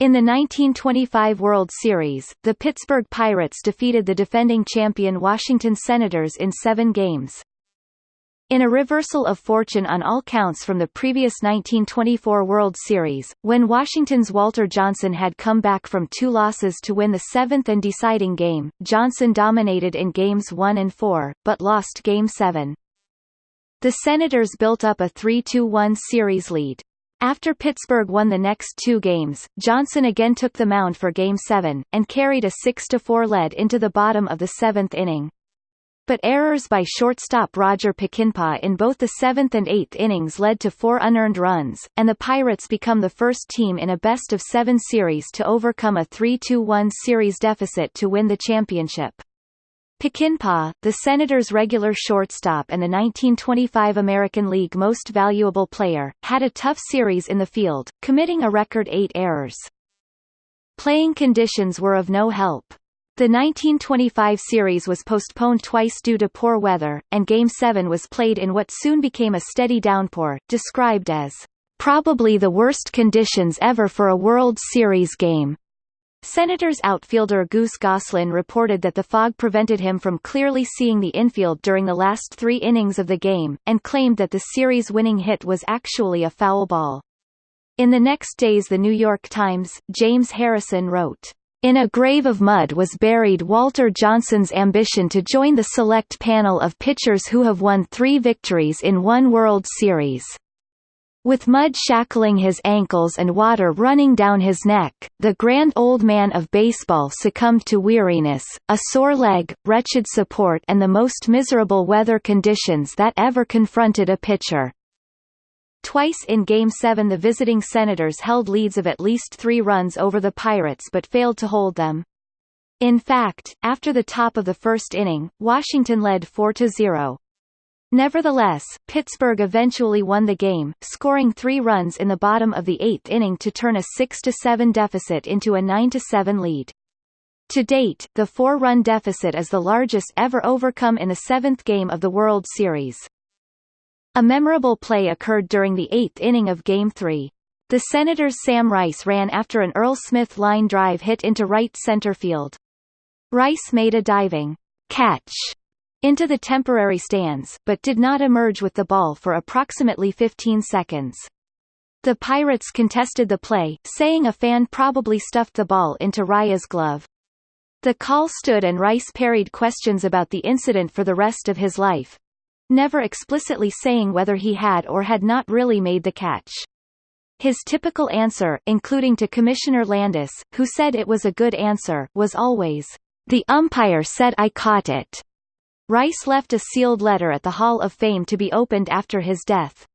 In the 1925 World Series, the Pittsburgh Pirates defeated the defending champion Washington Senators in seven games. In a reversal of fortune on all counts from the previous 1924 World Series, when Washington's Walter Johnson had come back from two losses to win the seventh and deciding game, Johnson dominated in Games 1 and 4, but lost Game 7. The Senators built up a 3-2-1 series lead. After Pittsburgh won the next two games, Johnson again took the mound for Game 7, and carried a 6-4 lead into the bottom of the seventh inning. But errors by shortstop Roger Peckinpaugh in both the seventh and eighth innings led to four unearned runs, and the Pirates become the first team in a best-of-seven series to overcome a 3-2-1 series deficit to win the championship. Peckinpaugh, the Senators' regular shortstop and the 1925 American League Most Valuable Player, had a tough series in the field, committing a record eight errors. Playing conditions were of no help. The 1925 series was postponed twice due to poor weather, and Game 7 was played in what soon became a steady downpour, described as, "...probably the worst conditions ever for a World Series game." Senators outfielder Goose Goslin reported that the fog prevented him from clearly seeing the infield during the last three innings of the game, and claimed that the series-winning hit was actually a foul ball. In the next days The New York Times, James Harrison wrote, in a grave of mud was buried Walter Johnson's ambition to join the select panel of pitchers who have won three victories in one World Series. With mud shackling his ankles and water running down his neck, the grand old man of baseball succumbed to weariness, a sore leg, wretched support and the most miserable weather conditions that ever confronted a pitcher. Twice in Game 7 the visiting Senators held leads of at least three runs over the Pirates but failed to hold them. In fact, after the top of the first inning, Washington led 4-0. Nevertheless, Pittsburgh eventually won the game, scoring three runs in the bottom of the eighth inning to turn a 6-7 deficit into a 9-7 lead. To date, the four-run deficit is the largest ever overcome in the seventh game of the World Series. A memorable play occurred during the eighth inning of Game 3. The Senators' Sam Rice ran after an Earl Smith line drive hit into right center field. Rice made a diving catch into the temporary stands, but did not emerge with the ball for approximately 15 seconds. The Pirates contested the play, saying a fan probably stuffed the ball into Rice's glove. The call stood and Rice parried questions about the incident for the rest of his life, never explicitly saying whether he had or had not really made the catch. His typical answer, including to Commissioner Landis, who said it was a good answer, was always, "The umpire said I caught it." Rice left a sealed letter at the Hall of Fame to be opened after his death.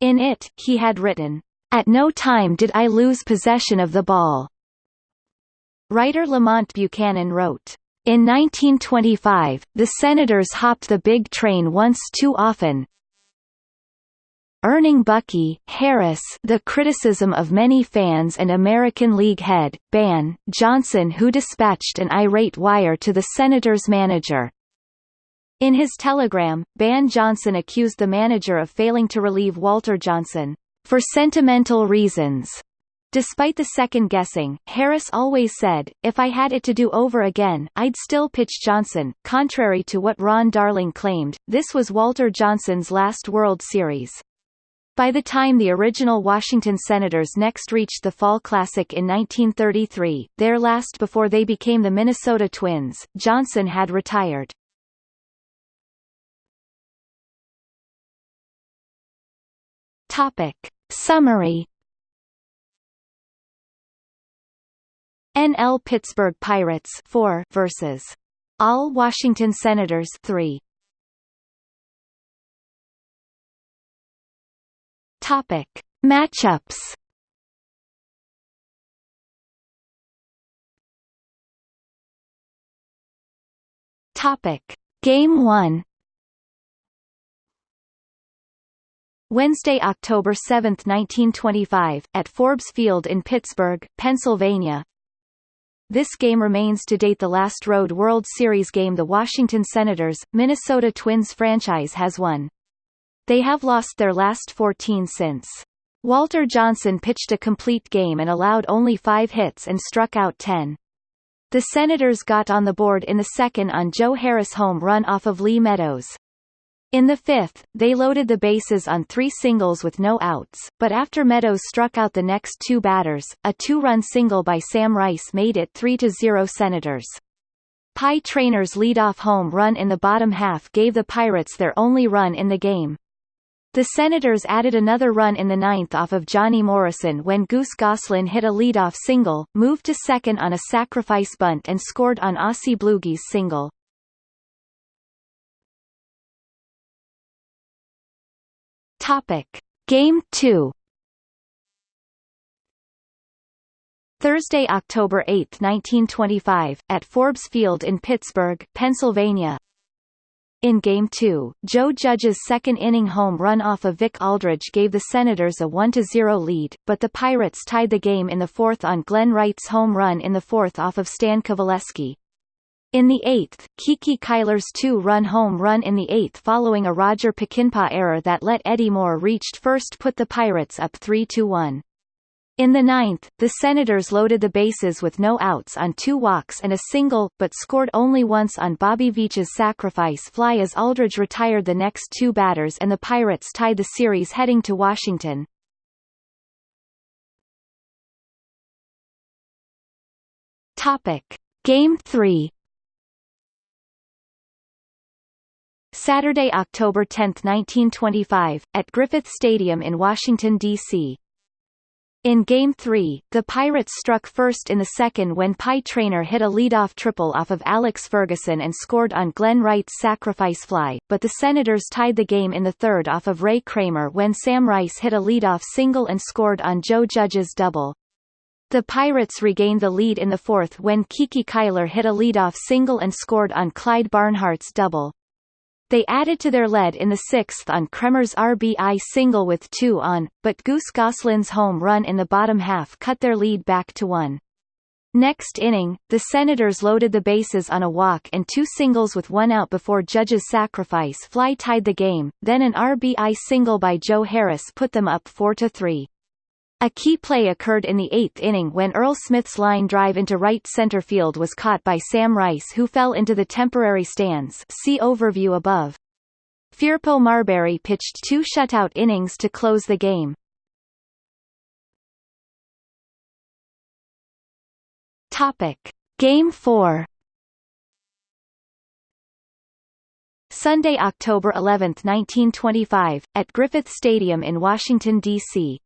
In it, he had written, At no time did I lose possession of the ball. Writer Lamont Buchanan wrote, In 1925, the Senators hopped the big train once too often, earning Bucky Harris the criticism of many fans and American League head, Ban Johnson who dispatched an irate wire to the Senators manager, in his telegram, Ban Johnson accused the manager of failing to relieve Walter Johnson, for sentimental reasons. Despite the second guessing, Harris always said, if I had it to do over again, I'd still pitch Johnson. Contrary to what Ron Darling claimed, this was Walter Johnson's last World Series. By the time the original Washington Senators next reached the Fall Classic in 1933, their last before they became the Minnesota Twins, Johnson had retired. Topic. Summary. NL Pittsburgh Pirates 4 versus. All Washington Senators 3 Topic. Matchups. Topic. Game 1 Wednesday, October 7, 1925, at Forbes Field in Pittsburgh, Pennsylvania. This game remains to date the last Road World Series game the Washington Senators, Minnesota Twins franchise has won. They have lost their last 14 since. Walter Johnson pitched a complete game and allowed only five hits and struck out 10. The Senators got on the board in the second on Joe Harris' home run off of Lee Meadows. In the fifth, they loaded the bases on three singles with no outs, but after Meadows struck out the next two batters, a two-run single by Sam Rice made it 3-0 Senators. Pie Traynor's lead-off home run in the bottom half gave the Pirates their only run in the game. The Senators added another run in the ninth off of Johnny Morrison when Goose Goslin hit a lead-off single, moved to second on a sacrifice bunt and scored on Ossie Bluege's single. Topic. Game 2 Thursday, October 8, 1925, at Forbes Field in Pittsburgh, Pennsylvania. In Game 2, Joe Judge's second-inning home run off of Vic Aldridge gave the Senators a 1-0 lead, but the Pirates tied the game in the fourth on Glenn Wright's home run in the fourth off of Stan Coveleski. In the eighth, Kiki Cuyler's two-run home run in the eighth following a Roger Peckinpaugh error that let Eddie Moore reached first put the Pirates up 3-1. In the ninth, the Senators loaded the bases with no outs on two walks and a single, but scored only once on Bobby Veach's sacrifice fly as Aldridge retired the next two batters and the Pirates tied the series heading to Washington. Game 3 Saturday, October 10, 1925, at Griffith Stadium in Washington, D.C. In Game 3, the Pirates struck first in the second when Pie Traynor hit a leadoff triple off of Alex Ferguson and scored on Glenn Wright's sacrifice fly, but the Senators tied the game in the third off of Ray Kremer when Sam Rice hit a leadoff single and scored on Joe Judge's double. The Pirates regained the lead in the fourth when Kiki Cuyler hit a leadoff single and scored on Clyde Barnhart's double. They added to their lead in the sixth on Kremer's RBI single with two on, but Goose Goslin's home run in the bottom half cut their lead back to one. Next inning, the Senators loaded the bases on a walk and two singles with one out before Judge's sacrifice fly tied the game, then an RBI single by Joe Harris put them up 4-3. A key play occurred in the eighth inning when Earl Smith's line drive into right center field was caught by Sam Rice who fell into the temporary stands see overview above. Firpo Marberry pitched two shutout innings to close the game. Topic. Game 4 Sunday, October 11, 1925, at Griffith Stadium in Washington, D.C.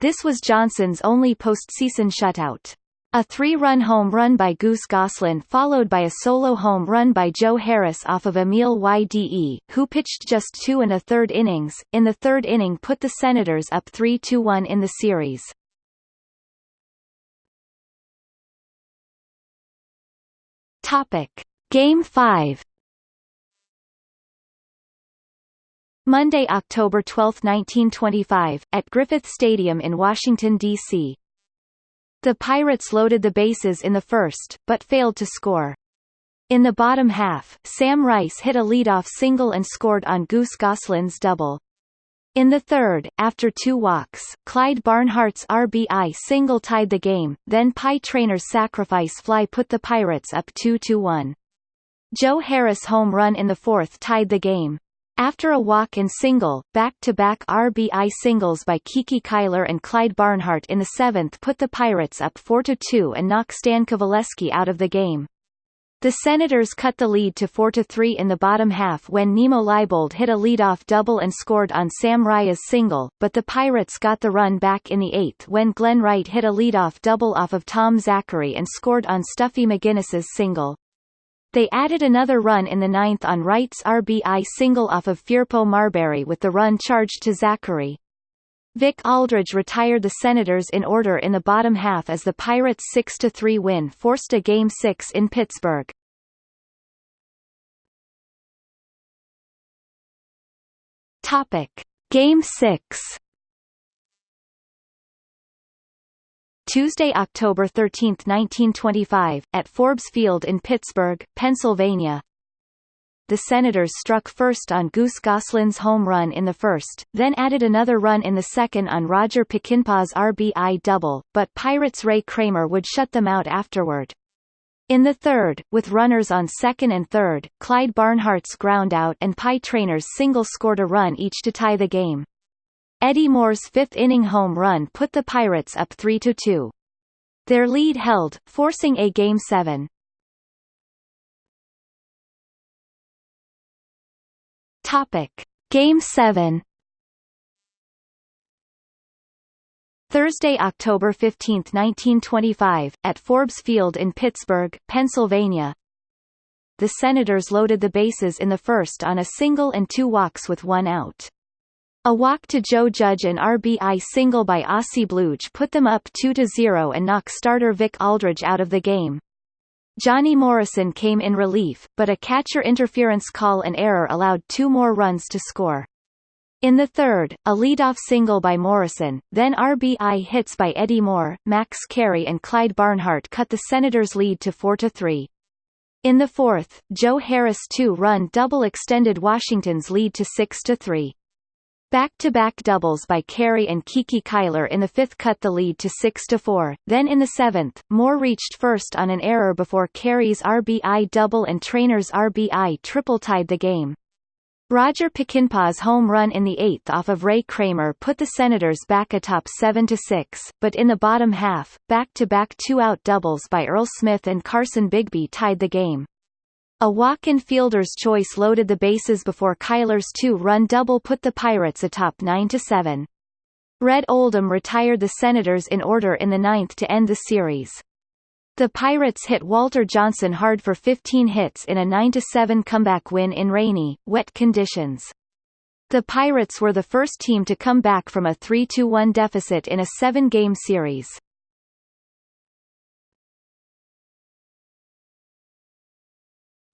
This was Johnson's only postseason shutout. A three-run home run by Goose Goslin followed by a solo home run by Joe Harris off of Emil Yde, who pitched just two and a third innings, in the third inning put the Senators up 3-1 in the series. Game 5 Monday, October 12, 1925, at Griffith Stadium in Washington, D.C. The Pirates loaded the bases in the first, but failed to score. In the bottom half, Sam Rice hit a leadoff single and scored on Goose Goslin's double. In the third, after two walks, Clyde Barnhart's RBI single tied the game, then Pie Traynor's sacrifice fly put the Pirates up 2-1. Joe Harris' home run in the fourth tied the game. After a walk and single, back-to-back -back RBI singles by Kiki Cuyler and Clyde Barnhart in the seventh put the Pirates up 4-2 and knocked Stan Coveleski out of the game. The Senators cut the lead to 4-3 in the bottom half when Nemo Leibold hit a leadoff double and scored on Sam Rice's single, but the Pirates got the run back in the eighth when Glenn Wright hit a leadoff double off of Tom Zachary and scored on Stuffy McInnis's single. They added another run in the ninth on Wright's RBI single off of Firpo Marberry with the run charged to Zachary. Vic Aldridge retired the Senators in order in the bottom half as the Pirates' 6-3 win forced a Game 6 in Pittsburgh. Topic. Game 6 Tuesday, October 13, 1925, at Forbes Field in Pittsburgh, Pennsylvania. the Senators struck first on Goose Goslin's home run in the first, then added another run in the second on Roger Peckinpaugh's RBI double, but Pirates' Ray Kremer would shut them out afterward. In the third, with runners on second and third, Clyde Barnhart's groundout and Pie Traynor's single scored a run each to tie the game. Eddie Moore's fifth-inning home run put the Pirates up 3-2. Their lead held, forcing a Game 7. Topic. Game 7 Thursday, October 15, 1925, at Forbes Field in Pittsburgh, Pennsylvania. The Senators loaded the bases in the first on a single and two walks with one out. A walk to Joe Judge and RBI single by Ossie Bluege put them up 2-0 and knocked starter Vic Aldridge out of the game. Johnny Morrison came in relief, but a catcher interference call and error allowed two more runs to score. In the third, a leadoff single by Morrison, then RBI hits by Eddie Moore, Max Carey and Clyde Barnhart cut the Senators' lead to 4-3. In the fourth, Joe Harris' two-run double extended Washington's lead to 6-3. Back-to-back doubles by Carey and Kiki Cuyler in the fifth cut the lead to 6-4, then in the seventh, Moore reached first on an error before Carey's RBI double and Traynor's RBI triple tied the game. Roger Peckinpaugh's home run in the eighth off of Ray Kremer put the Senators back atop 7-6, but in the bottom half, back-to-back two-out doubles by Earl Smith and Carson Bigbie tied the game. A walk-in fielder's choice loaded the bases before Cuyler's two-run double put the Pirates atop 9-7. Red Oldham retired the Senators in order in the ninth to end the series. The Pirates hit Walter Johnson hard for 15 hits in a 9-7 comeback win in rainy, wet conditions. The Pirates were the first team to come back from a 3-1 deficit in a seven-game series.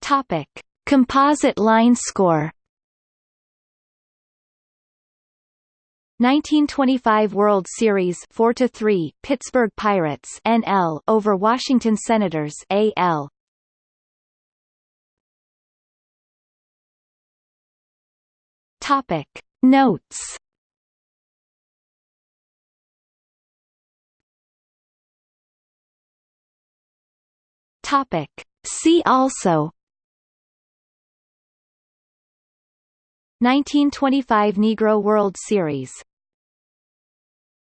Topic: Composite line score. 1925 World Series 4 to 3 Pittsburgh Pirates NL over Washington Senators AL Topic. Notes. Topic. See also 1925 Negro World Series